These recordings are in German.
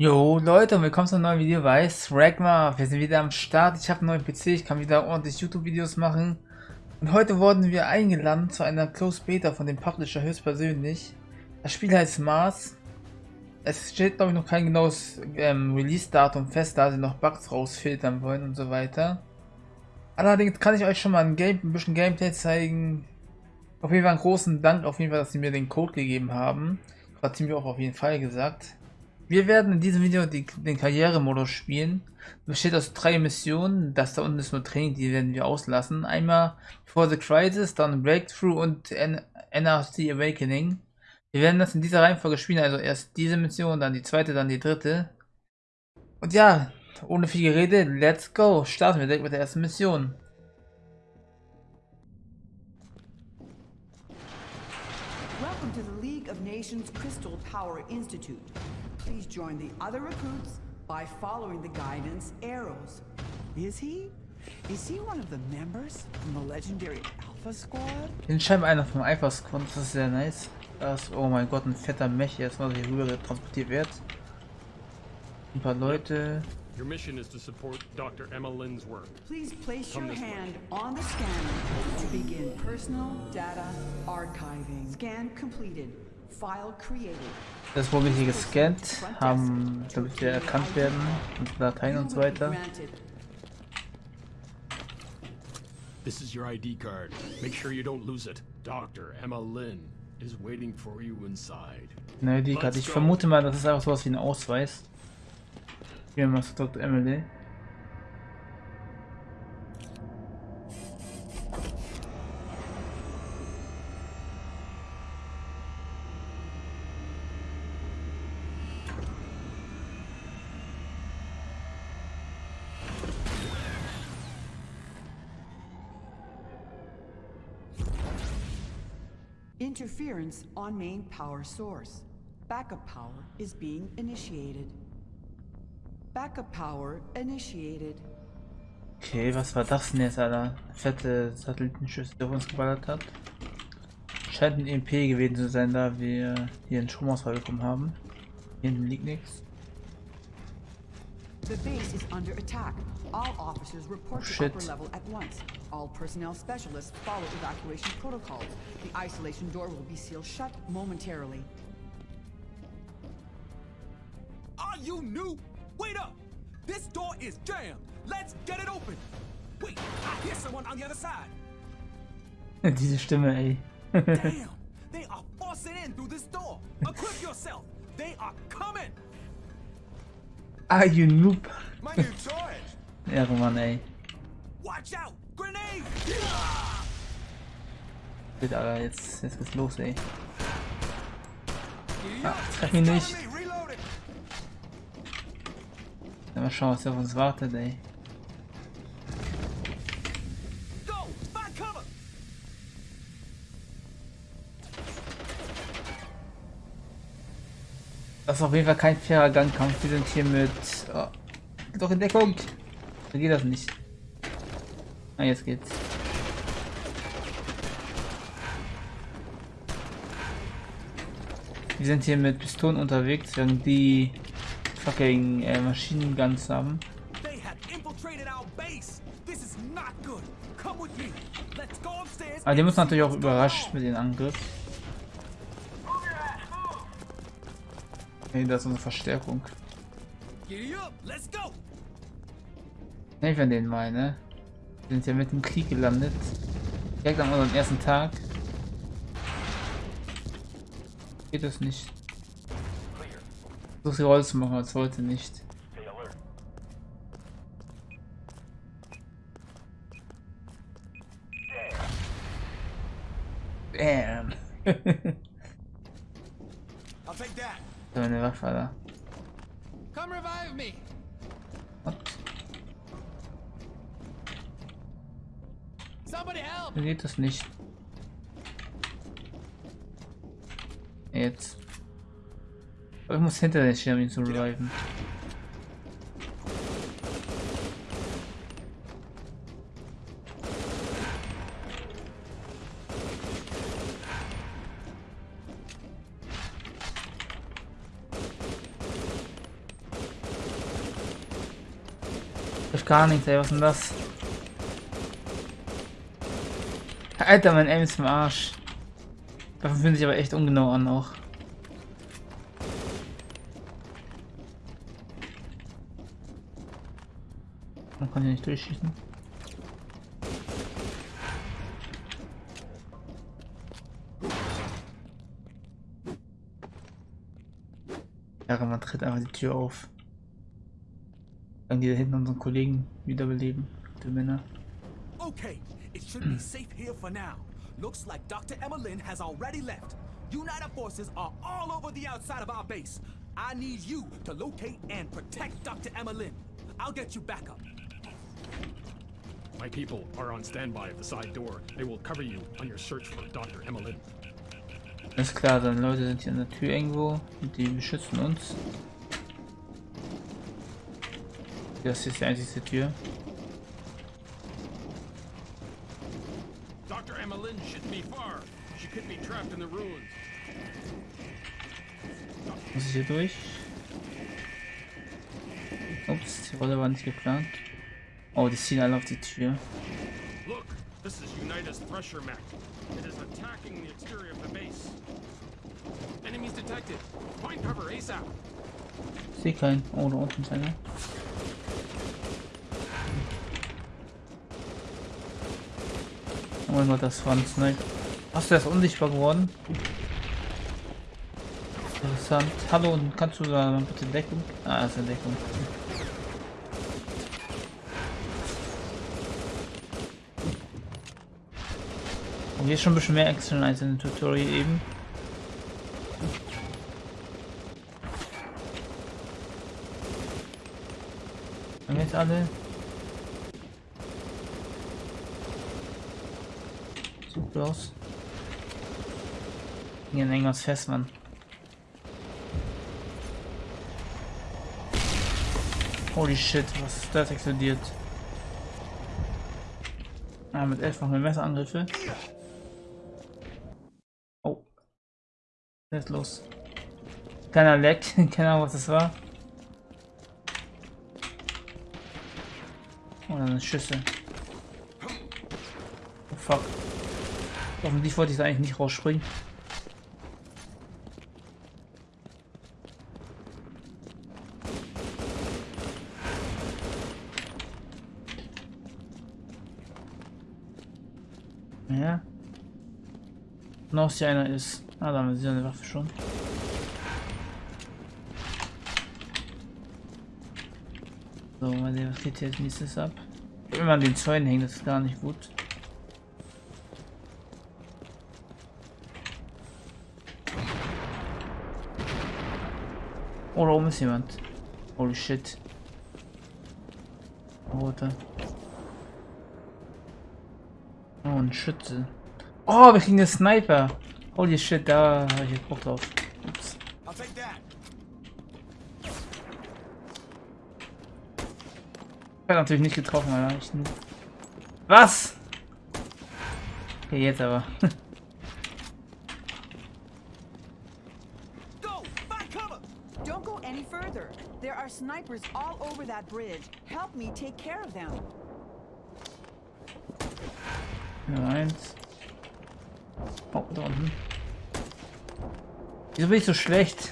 Jo Leute, willkommen zu einem neuen Video bei Sragma. Wir sind wieder am Start. Ich habe einen neuen PC, ich kann wieder ordentlich YouTube-Videos machen. Und heute wurden wir eingeladen zu einer Close Beta von dem Publisher höchstpersönlich. Das Spiel heißt Mars. Es steht glaube ich noch kein genaues ähm, Release-Datum fest, da sie noch Bugs rausfiltern wollen und so weiter. Allerdings kann ich euch schon mal ein, Game, ein bisschen Gameplay zeigen. Auf jeden Fall einen großen Dank auf jeden Fall, dass sie mir den Code gegeben haben. Hat sie mir auch auf jeden Fall gesagt. Wir werden in diesem Video die, den Karrieremodus spielen. Besteht aus drei Missionen. Das da unten ist nur Training, die werden wir auslassen. Einmal For the Crisis, dann Breakthrough und NRC Awakening. Wir werden das in dieser Reihenfolge spielen. Also erst diese Mission, dann die zweite, dann die dritte. Und ja, ohne viel Gerede, let's go. Starten wir direkt mit der ersten Mission. Welcome to the League of Nations Crystal Power Institute. Please join the other recruits by following the guidance arrows. Is he? Is he one of the members from the legendary Alpha Squad? Den scheinbar einer vom Alpha Squad, das ist sehr nice. Das, oh mein Gott, ein fetter Mech, jetzt mal hier rüber transportiert wird. Ein paar Leute. Your mission is to support Dr. Emma Lynn's work. Please place your Come this way. hand on the scanner to begin personal data archiving. Scan completed. File created. Das wurde hier gescannt, haben, damit wir erkannt werden, und Dateien und so weiter. This is your ID card. Make sure you don't lose it. Dr. Emma Lynn is waiting for you inside. Ne, die Karte. Ich vermute mal, das ist einfach sowas wie ein Ausweis. Wir mal zu Dr. Emily. Interference on main power source. Backup power is being initiated. Backup power initiated. Okay, was war das denn jetzt, Alter? Fette Satellitenschüsse, der auf uns geballert hat. Scheint ein EMP gewesen zu sein, da wir hier einen Stromausfall bekommen haben. Hier hinten liegt nichts. The base is under attack. All officers report Oh, to shit. upper level at once. All personnel specialists follow evacuation protocols. The isolation door will be sealed shut momentarily. Are you new? Wait up! This door is jammed. Let's get it open. Wait, I hear someone on the other side. Diese Stimme, ey. Damn, they are forcing in through this door. Equip yourself. They are coming. Ah, you noob. Ehre, Mann, ey. Watch out! Grenade! Shit, Alter, jetzt, jetzt geht's los, ey. Ah, treff mich nicht. Mal schauen, was auf uns wartet, ey. Das ist auf jeden Fall kein fairer Gangkampf. Wir sind hier mit... Oh, doch in Deckung. So geht das nicht. Ah, jetzt geht's. Wir sind hier mit Pistolen unterwegs, während die fucking äh, Maschinenguns haben. Aber die müssen see natürlich auch überrascht mit den Angriff. Hey, da ist unsere Verstärkung. Up. Let's go. Helfen wir ne? Sind ja mit dem Krieg gelandet. Direkt an unserem ersten Tag. Geht das nicht. So viel Rolle zu machen als heute nicht. Bam. I'll take that. so eine Waffe, da. Come revive me. So geht das nicht. Jetzt. Aber ich muss hinter den um ihn zu reviven. Gar nichts, ey, was denn das? Alter, mein Aim ist im Arsch. Waffen fühlen sich aber echt ungenau an auch. Man kann hier nicht durchschießen. Ja, man tritt einfach die Tür auf. Dann die da hinten unseren Kollegen wiederbeleben. Die Männer. Okay, it should be safe here for now. Looks like Dr. Emma Lynn has already left. United forces are all over the outside of our base. I need you to locate and protect Dr. Emma Lynn. I'll get you back up. My people are on standby at the side door. They will cover you on your search for Dr. Emma Lynn. Alles klar, dann Leute sind hier an der Tür irgendwo und die beschützen uns. Das ist die einzige Tür. Dr. Emma Lynn shouldn't be far. She could be trapped in the ruins. Muss ich hier durch? Ups, die Rolle war nicht geplant. Oh, die ziehen alle auf die Tür. Look, this is Unitas Thresher mech. It is attacking the exterior of the base. Enemies detected. Find cover ASAP. Ich sehe keinen. Oh, da unten ist einer. Oh Gott, das war ein Sniper. Hast du erst unsichtbar geworden? Interessant. Hallo, kannst du da bitte Deckung? Ah, ist eine Deckung. Und hier ist schon ein bisschen mehr Action als in dem Tutorial eben. Haben jetzt alle? Sieht gut aus. Hier hängt irgendwas fest, Mann. Holy shit, was ist das explodiert? Ah, mit 11 machen wir Messerangriffe. Oh. Was ist los? Keiner leckt, keine Ahnung was das war. Oh, dann Schüsse. Oh fuck. Offensichtlich wollte ich da eigentlich nicht rausspringen. Ja. Noch sie einer ist. Ah, da haben sie eine Waffe schon. So, mal sehen, was geht hier als nächstes ab. Wenn man den Zäunen hängt, das ist gar nicht gut. Oh, da oben ist jemand. Holy shit. Rote. Oh, ein Schütze. Oh, wir kriegen einen Sniper. Holy shit, da habe ich jetzt Bock drauf. Ups. Ich hab natürlich nicht getroffen, Alter. Ich. Was? Okay, jetzt aber. Snipers all over that bridge. Help me take care of them. Eins. Oh, da unten. Wieso bin ich so schlecht?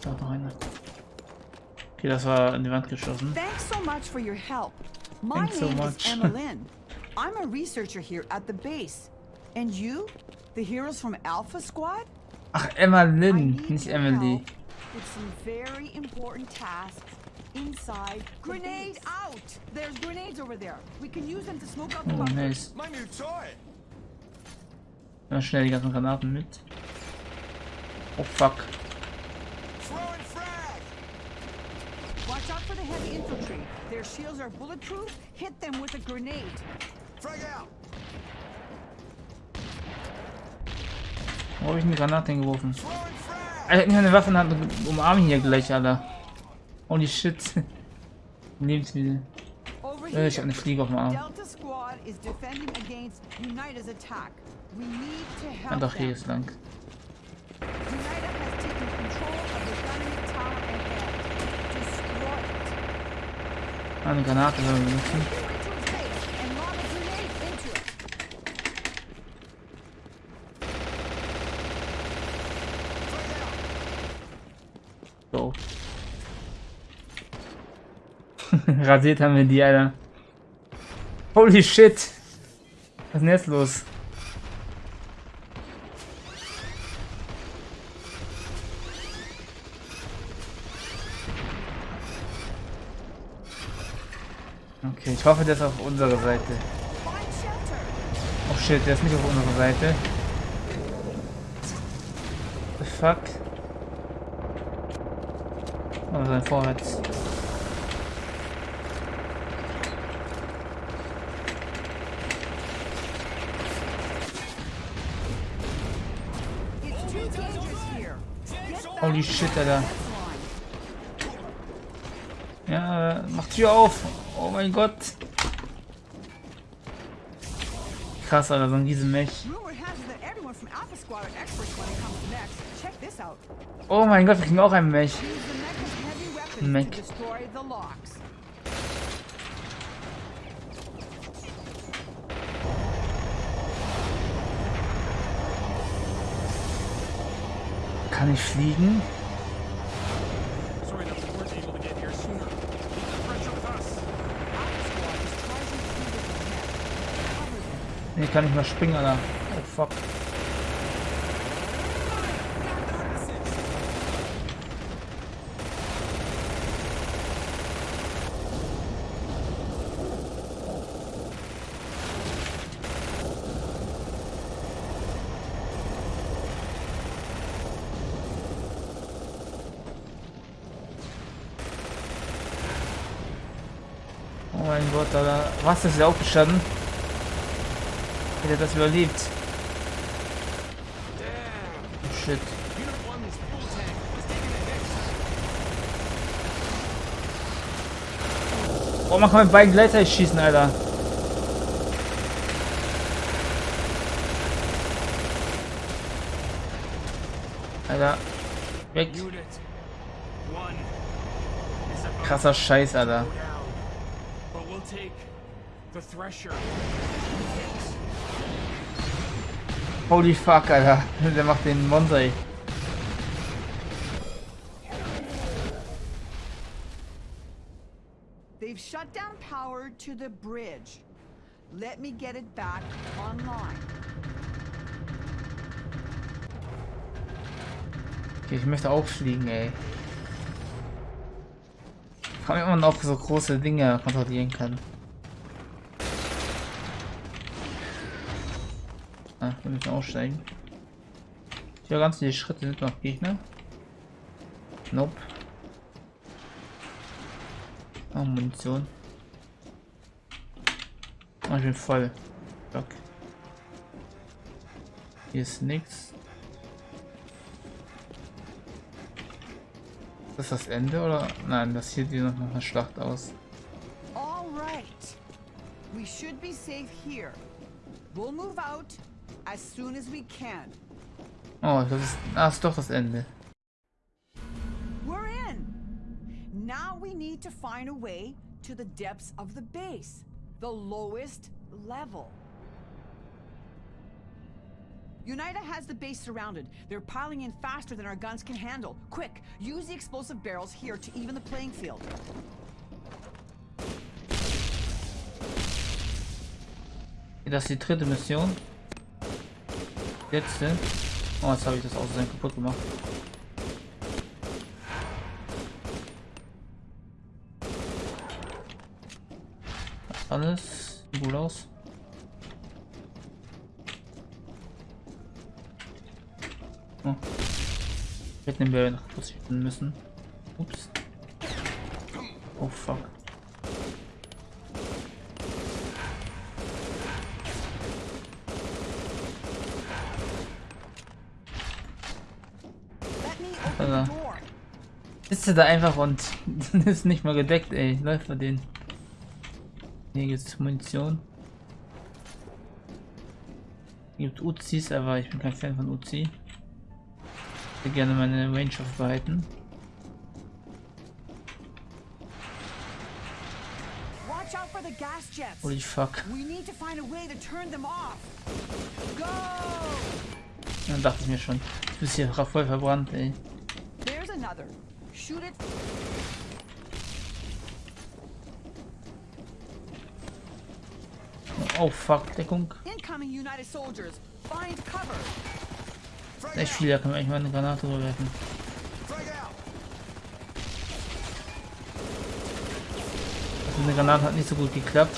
Da noch einer. Okay, das war in die Wand geschossen. Thanks so much for your help. My Thanks so name much. is Emma Lynn. I'm a researcher here at the base. And you? The heroes from Alpha Squad? Ach, Emma Lynn, nicht Emily. help With some very important tasks inside. Grenade out! There's grenades over there. We can use them to smoke out the Oh, bunker. nice. My new toy! Ja, schnell die ganzen Granaten mit. Oh fuck. Watch out for the heavy infantry. Their shields are bulletproof. Hit them with a grenade. Frag out! Wo habe ich eine Granate hingeworfen? Throwing Alter, ich eine Waffe in der Hand und umarme ihn hier gleich, Alter. Holy shit. Lebensmittel. Äh, ich habe eine Fliege auf dem Arm. Ah, doch, hier ist lang. Eine Granate sollen wir benutzen. And lob a grenade into it. So. Rasiert haben wir die, Alter. Holy shit. Was ist denn jetzt los? Okay, ich hoffe, der ist auf unserer Seite. Oh shit, der ist nicht auf unserer Seite. The fuck? Oh, sein Vorwärts. It's too dangerous here. Get back Holy shit, Alter. Ja, mach Tür auf. Oh mein Gott. Krass, Alter, so ein Riesenmech. Oh mein Gott, wir kriegen auch einen Mech. Mech. to destroy the locks. Kann ich fliegen? Sorry that we weren't able to get here sooner. Keep the pressure with us. Alpha Squad is charging through with the mech. Cover them. Nee, kann ich mal springen, Alter. Oh fuck. Oh mein Gott, Alter. Was ist hier aufgestanden? Hätte das überlebt? Oh, shit. Unit 1's fuel tank was taking a hit. Oh, man kann mit beiden gleichzeitig schießen, Alter. Alter. Weg. Unit 1 is about Krasser Scheiß, Alter. Take the Thresher. Holy fuck, Alter. Der macht den Monster, ey. They've shut down power to the bridge. Let me get it back online. Okay, ich möchte auch fliegen, ey. Frage mich, ob man auch so große Dinge kontrollieren kann. Ah, wir müssen aussteigen. Hier ganz viele Schritte sind noch Gegner. Nope. Oh, Munition. Oh, ich bin voll. Fuck. Hier ist nichts. Das das Ende oder? Nein, das hier sieht noch nach einer Schlacht aus. All right. We should be safe here. We'll move out as soon as we can. Oh, das ist. Ah, ist doch das Ende. We're in. Now we need to find a way to the depths of the base, the lowest level. UNITA has the base surrounded. They're piling in faster than our guns can handle. Quick, use the explosive barrels here to even the playing field. Das ist die dritte Mission. Letzte. Oh, jetzt habe ich das Aussehen kaputt gemacht. Alles gut aus. Hätten wir noch positionen müssen. Ups. Oh fuck. Let me open Uh. the door. Ist er da einfach und ist nicht mal gedeckt, ey. Läuft bei denen. Hier gibt's Munition. Hier gibt Uzis, aber ich bin kein Fan von Uzi. Will gerne meine Range aufbehalten. Holy fuck. Dann dachte ich mir schon. Du bist hier voll verbrannt, ey. Oh fuck, Deckung. Incoming United soldiers. Find cover. Echt viel, da kann man eigentlich mal eine Granate rüberwerfen. Also eine Granate hat nicht so gut geklappt.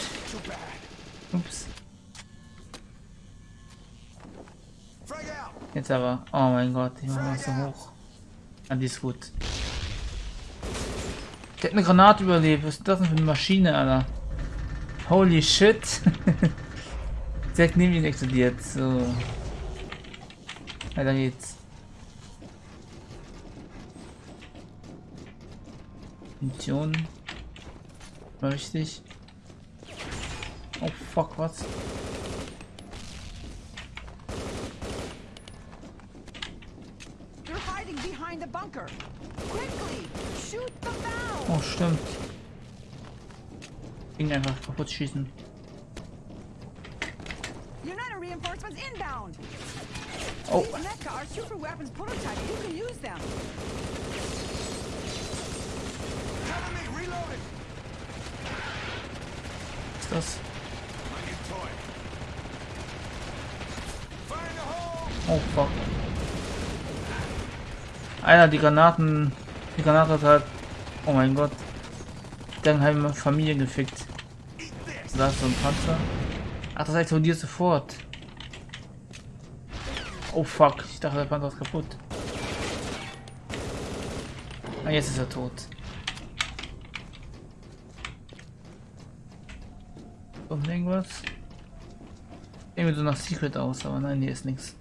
Ups. Jetzt aber. Oh mein Gott, ich mach mal so hoch. Ah, die ist gut. Der hat eine Granate überlebt. Was ist das denn für eine Maschine, Alter? Holy shit. Direkt neben ihn explodiert. So. Weiter geht's. Munition. War wichtig. Oh fuck, was? They're hiding behind the bunker. Quickly, shoot them down. Oh, stimmt. Ging einfach kaputt schießen. United reinforcements inbound. Oh, was ist das? Oh fuck. Alter, die Granaten. Die Granate hat halt. Oh mein Gott. Dann haben wir Familie gefickt. Da ist so ein Panzer. Ach, das explodiert sofort. Oh fuck. Ich dachte, der Panzer ist kaputt. Ah, jetzt ist er tot. Kommt irgendwas? Irgendwie so nach Secret aus, aber nein, hier ist nichts.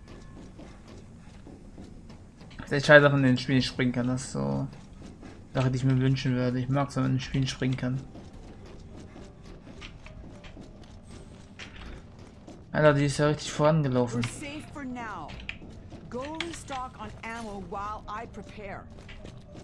Echt scheiße, dass man in den Spielen springen kann. Das ist so Sache, die ich mir wünschen würde. Ich mag es, wenn man in den Spielen springen kann. Alter, die ist ja richtig vorangelaufen. Ammo while I prepare.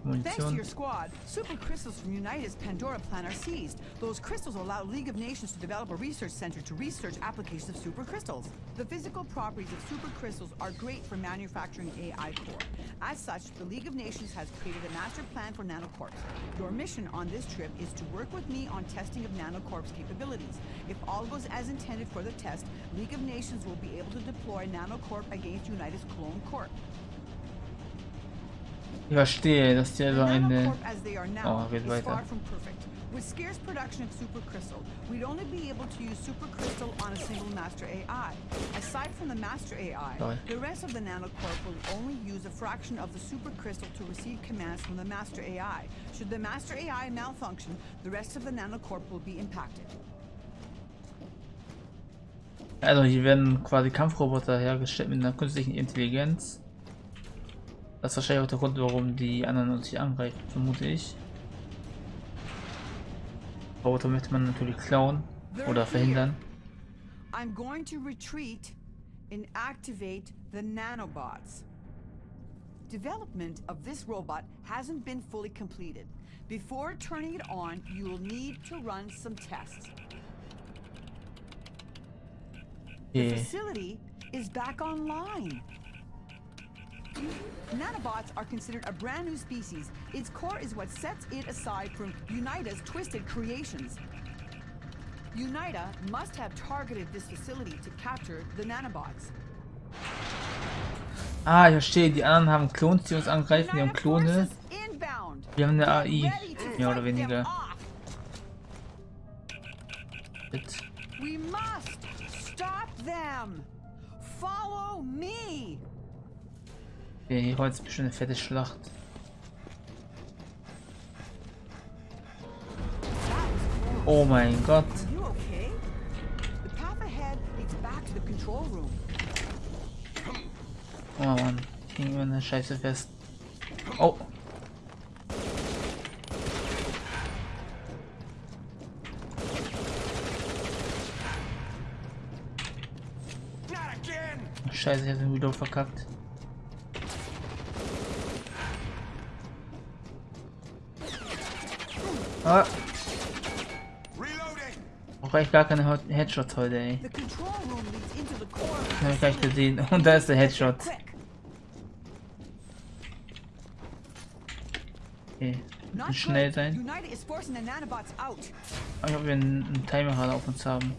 Thanks to your squad, super crystals from United's Pandora plan are seized. Those crystals allow League of Nations to develop a research center to research applications of super crystals. The physical properties of super crystals are great for manufacturing AI core. As such, the League of Nations has created a master plan for nanocorps. Your mission on this trip is to work with me on testing of nanocorps capabilities. If all goes as intended for the test, League of Nations will be able to deploy nanocorp against United's clone corp. Ich verstehe, dass die also eine. Oh, geht weiter. With scarce production of supercrystal, we'd only be able to use supercrystal on a single master AI. Aside from the master AI, Sorry. the rest of the nanocorp will only use a fraction of the supercrystal to receive commands from the master AI. Should the master AI malfunction, the rest of the nanocorp will be impacted. Also hier werden quasi Kampfroboter hergestellt mit einer künstlichen Intelligenz. Das ist wahrscheinlich auch der Grund, warum die anderen uns nicht angreifen, vermute ich. Roboter möchte man natürlich klauen oder verhindern. I'm going to retreat and activate the nanobots. Development of this robot hasn't been fully completed. Before turning it on, you will need to run some tests. The facility is back online. Nanobots are considered a brand new species. Its core is what sets it aside from Unida's twisted creations. Unida must have targeted this facility to capture the nanobots. Ah, ich verstehe. Die anderen haben Klons, die uns angreifen. Die haben Klone. Wir haben eine AI, mehr oder weniger. off. We must stop them. Follow me. Okay, hier heute ist bestimmt eine fette Schlacht. Oh mein Gott. Oh Mann. Immer in der Scheiße fest. Oh. Scheiße, ich hab den wieder verkackt. Ah, brauche echt gar keine Hot- Headshots heute, ey. Hab ich gleich gesehen. Und da ist der Headshot. Okay. Schnell sein. Aber ich ob wir einen, einen Timer gerade auf uns haben.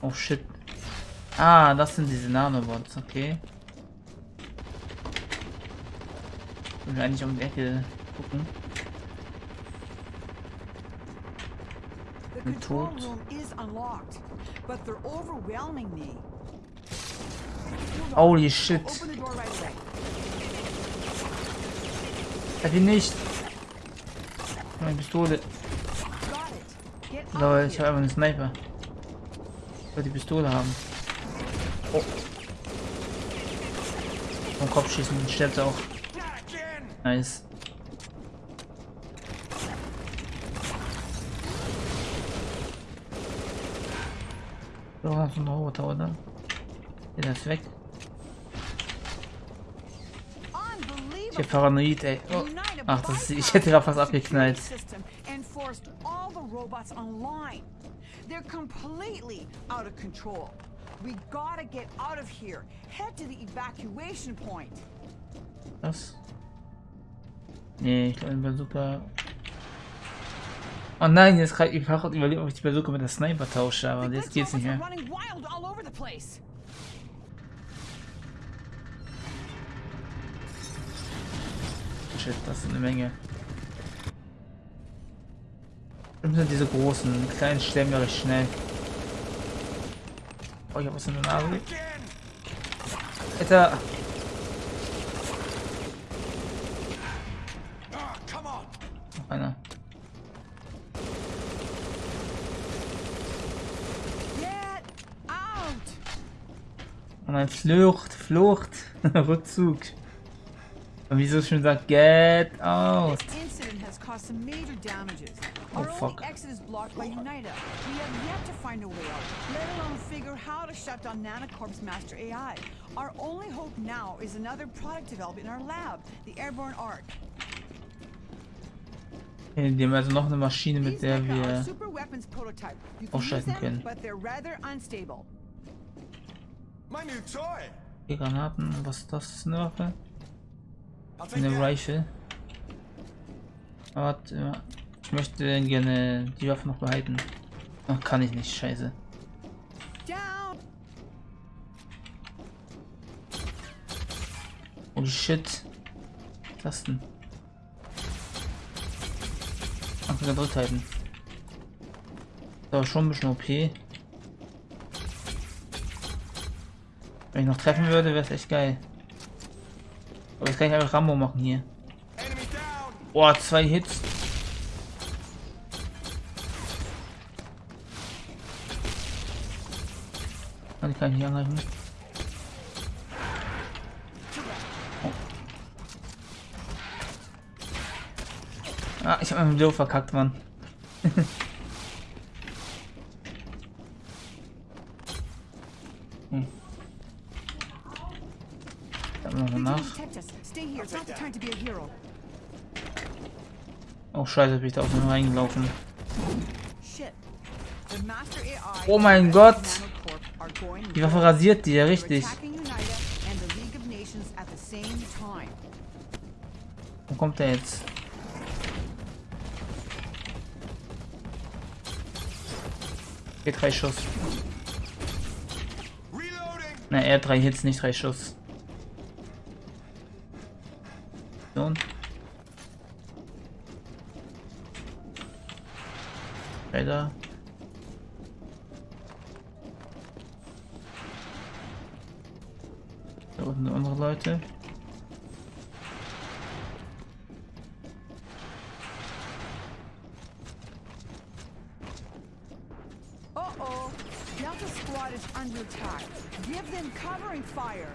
Oh shit. Ah, das sind diese Nanobots, okay. Ich will eigentlich um die Ecke gucken. Overwhelming me. Holy shit. Hat ihn nicht. Meine Pistole. Lol, of ich habe einfach einen Sniper. Ich wollte die Pistole haben. Oh. Vom Kopf schießen, dann stirbt er auch. Nice. So, noch so ein Roboter, oder? Der ist weg. Ich Paranoid, ey. Oh. Ach, das ist, ich hätte gerade fast abgeknallt. security system and forced all the robots online. They're completely out of control. We gotta get out of here. Head to the evacuation point. Was? Nee, ich glaube, Bazooka. Oh nein, jetzt gerade ich habe überlegt, ob ich die Bazooka mit der Sniper tausche, aber jetzt geht's nicht mehr. Shit, das ist eine Menge. Das sind diese großen, kleinen sterben ja recht schnell. Oh, ich hab was in der Nase. Alter, Ah, come on. noch einer. Get out! Oh nein, Flucht, Flucht, Rückzug. Und wieso schon sagt, get out. Oh, Our fuck. only exit is blocked by UNITA. We have yet to find a way out, let alone figure how to shut down Nanocorp's master AI. Our only hope now is another product developed in our lab, the Airborne Arc. Okay, Die haben also noch eine Maschine, mit der wir... ausschalten können. but they're rather unstable. My new toy. Die Granaten, was ist das? Ist eine Waffe? Eine. Rifle. Aber ich möchte gerne die Waffe noch behalten. Ach, kann ich nicht, scheiße. Holy shit. Was ist das denn? Ach, gedrückt halten. Das war schon ein bisschen OP. Wenn ich noch treffen würde, wäre es echt geil. Aber jetzt kann ich einfach Rambo machen hier. Boah, zwei Hits. Kann ich nicht angreifen. Ah, ich hab meinen Video verkackt, Mann. hm. Dann nach. Oh scheiße, bin ich da auf den reingelaufen. Oh mein Gott. Die Waffe rasiert die ja richtig. Wo kommt der jetzt? Okay, drei Schuss. Na, er drei Hits, nicht drei Schuss. Uh-oh. Delta Squad is under attack. Give them covering fire.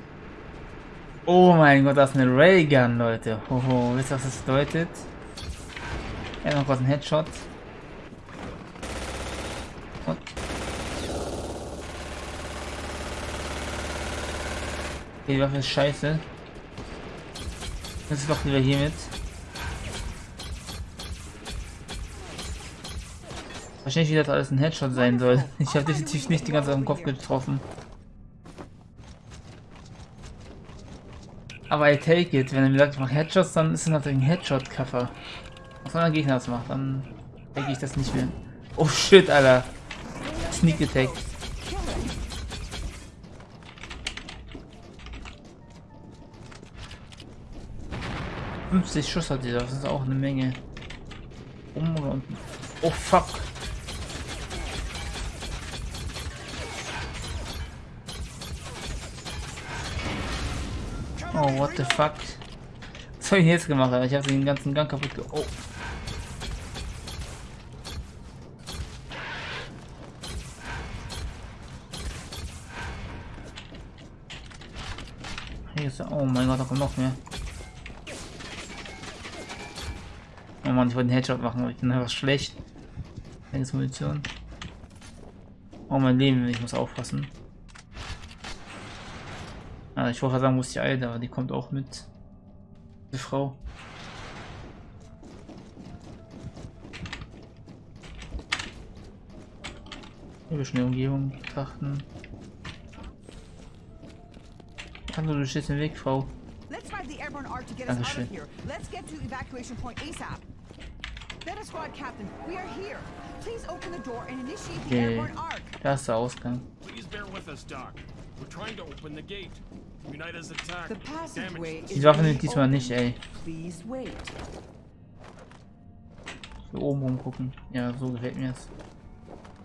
Oh mein Gott, das ist eine Raygun, Leute. Hoho, wisst ihr, was das bedeutet? Ja, noch was ein Headshot. Und. Die Waffe ist scheiße. Das ist doch lieber hier mit. Wahrscheinlich, wie das alles ein Headshot sein soll. Ich habe definitiv nicht die ganze Zeit im Kopf getroffen. Aber I take it. Wenn er mir sagt, ich mache Headshots, dann ist es natürlich ein Headshot-Cover. Was wenn ein Gegner das macht, dann denke ich das nicht mehr. Oh shit, Alter. Sneak Attack. 50 Schuss hat dieser, das ist auch eine Menge. Um oder unten. Oh fuck. Oh, what the fuck. Was habe ich jetzt gemacht? Ich habe den ganzen Gang kaputt ge Oh. Hier ist, oh mein Gott, da kommt noch mehr. Oh Mann, ich wollte einen Headshot machen, aber ich bin einfach schlecht. Keine Munition. Oh mein Leben, ich muss aufpassen. Ah, ich wollte sagen, muss die Alte, aber die kommt auch mit. Die Frau. Hier bisschen die Umgebung betrachten. Kann du durch den Weg, Frau. Let's ride the airborne arc to get us out of here. Let's get to evacuation point ASAP. Beta Squad Captain, we are here. Please open the door and initiate the Okay. airborne arc. Da ist der Ausgang. Please bear with us, Doc. Die Waffe nimmt diesmal nicht, ey. Please wait. So oben rumgucken. Ja, so gefällt mir es.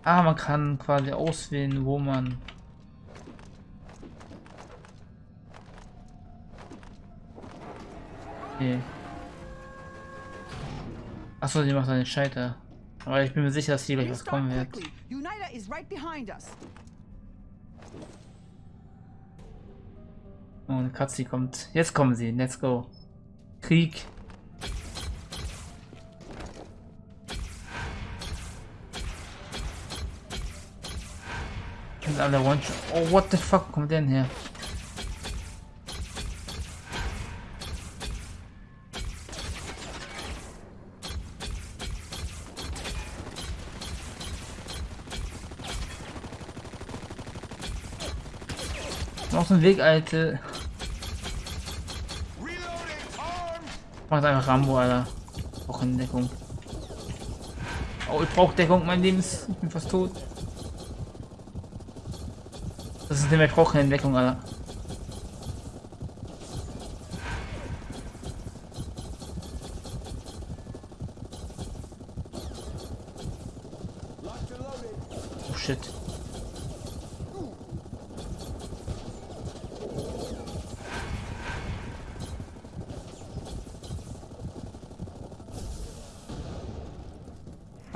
Ah, man kann quasi auswählen, wo man. Okay. Achso, die macht einen Scheiter. Aber ich bin mir sicher, dass hier gleich was kommen wird. Eine Katze kommt. Jetzt kommen sie. Let's go. Krieg. Sind alle one. Oh, what the fuck kommt denn her? So ein Weg, Alte. Macht einfach Rambo, Alter. Auch in Deckung. Oh, ich brauche Deckung, mein Leben ist. Ich bin fast tot. Das ist nicht mehr, ich brauche Deckung, Alter. Oh shit.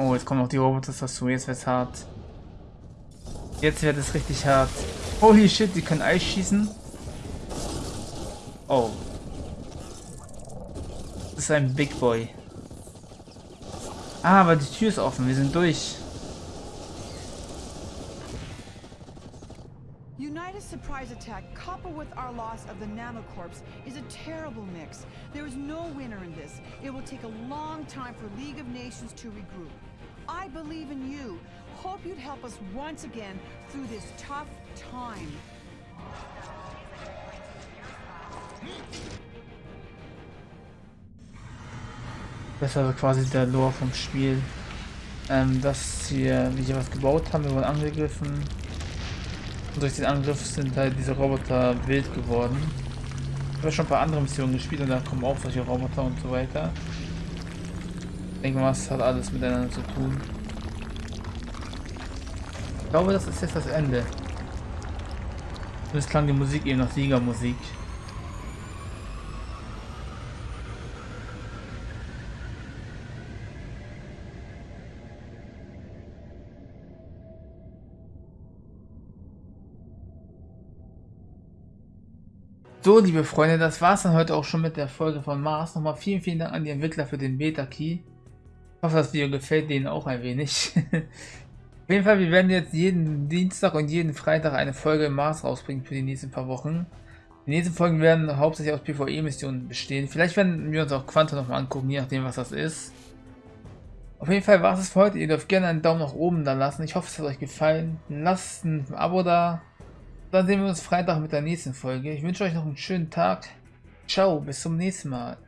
Oh, jetzt kommen noch die Roboter dazu. Jetzt wird's hart. Jetzt wird es richtig hart. Holy shit, die können Eis schießen. Oh. Das ist ein Big Boy. Ah, aber die Tür ist offen. Wir sind durch. Unita's surprise attack, coupled with our loss of the nanocorps, is a terrible mix. There is no winner in this. It will take a long time for League of Nations to regroup. I believe in you. Hope you'd help us once again through this tough time. Das also quasi der Lore vom Spiel. Ähm, dass hier, wie hier was gebaut haben, wir wurden angegriffen. Und durch den Angriff sind halt diese Roboter wild geworden. Ich habe schon ein paar andere Missionen gespielt und da kommen auch solche Roboter und so weiter. Ich denke mal, es hat alles miteinander zu tun. Ich glaube, das ist jetzt das Ende. Und es klang die Musik eben nach Siegermusik. So, liebe Freunde, das war's dann heute auch schon mit der Folge von Mars. Nochmal vielen, vielen Dank an die Entwickler für den Beta-Key. Ich hoffe, das Video gefällt denen auch ein wenig. Auf jeden Fall, wir werden jetzt jeden Dienstag und jeden Freitag eine Folge im Mars rausbringen für die nächsten paar Wochen. Die nächsten Folgen werden hauptsächlich aus PvE-Missionen bestehen. Vielleicht werden wir uns auch Quantum noch mal angucken, je nachdem, was das ist. Auf jeden Fall war es für heute. Ihr dürft gerne einen Daumen nach oben da lassen. Ich hoffe, es hat euch gefallen. Lasst ein Abo da. Dann sehen wir uns Freitag mit der nächsten Folge. Ich wünsche euch noch einen schönen Tag. Ciao, bis zum nächsten Mal.